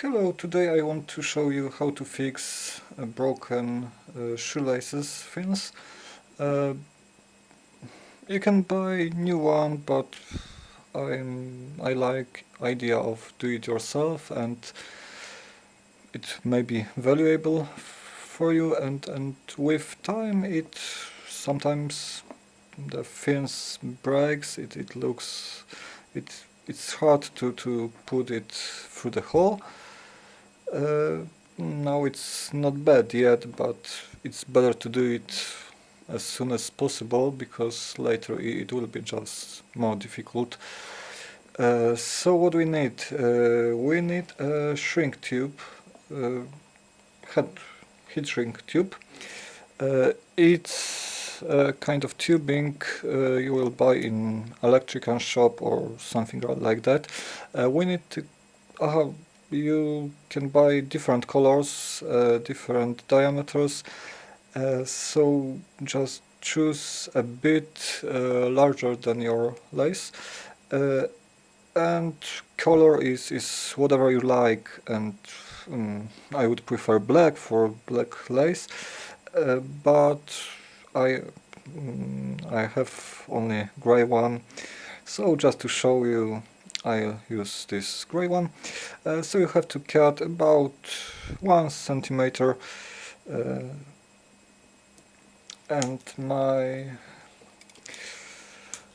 Hello, today I want to show you how to fix uh, broken uh, shoelaces fins. Uh, you can buy new one, but I'm, I like idea of do it yourself and it may be valuable for you and, and with time it sometimes the fins breaks, it, it looks, it, it's hard to, to put it through the hole uh, now it's not bad yet, but it's better to do it as soon as possible because later it will be just more difficult. Uh, so what we need? Uh, we need a shrink tube, uh, head heat shrink tube. Uh, it's a kind of tubing uh, you will buy in electrical shop or something like that. we need to you can buy different colors, uh, different diameters, uh, so just choose a bit uh, larger than your lace uh, and color is, is whatever you like and um, I would prefer black for black lace uh, but I um, I have only gray one so just to show you I'll use this grey one. Uh, so you have to cut about one centimeter uh, and my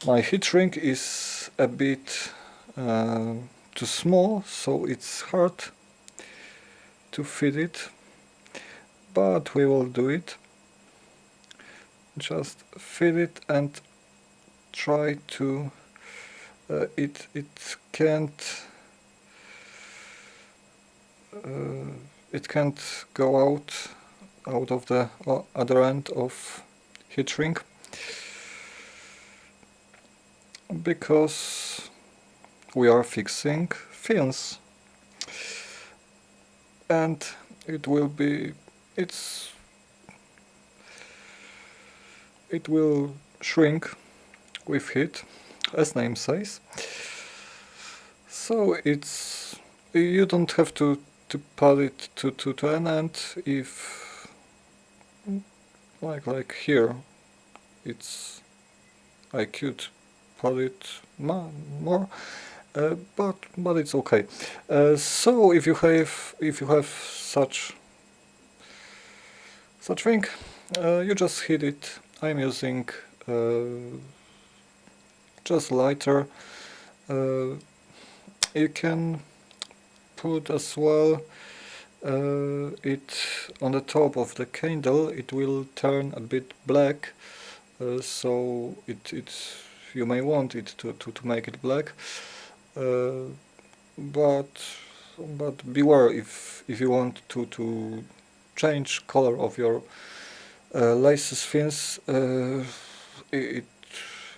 my heat shrink is a bit uh, too small so it's hard to fit it but we will do it just fit it and try to uh, it it can't uh, it can't go out out of the other end of heat shrink. Because we are fixing fins and it will be it's it will shrink with heat as name says. So it's you don't have to to put it to to, to an end if like like here it's I could put it more uh, but but it's okay uh, so if you have if you have such such thing uh, you just hit it I'm using uh, just lighter. Uh, you can put as well uh, it on the top of the candle it will turn a bit black uh, so it, it you may want it to, to, to make it black. Uh, but but beware if if you want to to change color of your uh, laces fins uh, it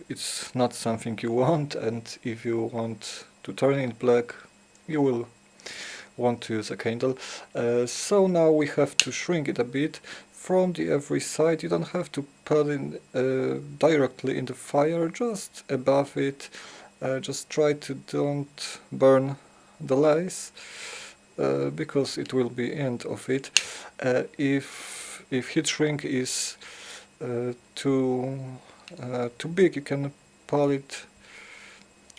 it's not something you want and if you want to turn it black you will want to use a candle. Uh, so now we have to shrink it a bit from the every side. You don't have to put it uh, directly in the fire, just above it. Uh, just try to don't burn the lace uh, because it will be end of it. Uh, if if heat shrink is uh, too uh, too big you can pull it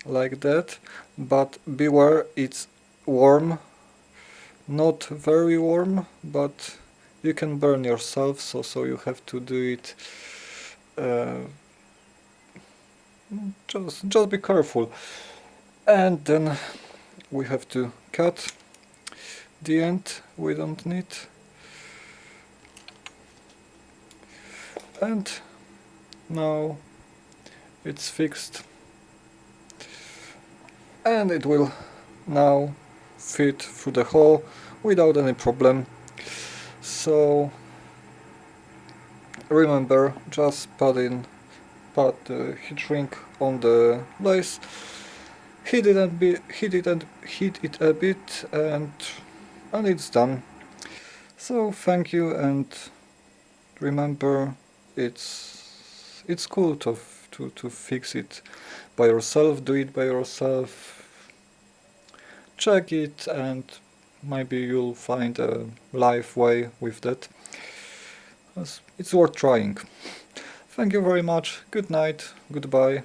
like that. But beware it's warm. Not very warm but you can burn yourself so so you have to do it uh, just just be careful. And then we have to cut the end we don't need. And now it's fixed. And it will now fit through the hole without any problem. So remember just put in put the heat shrink on the lace heat it and be heat it and heat it a bit and and it's done. So thank you and remember it's it's cool to, to, to fix it by yourself, do it by yourself, check it and maybe you'll find a live way with that. It's worth trying. Thank you very much, good night, goodbye.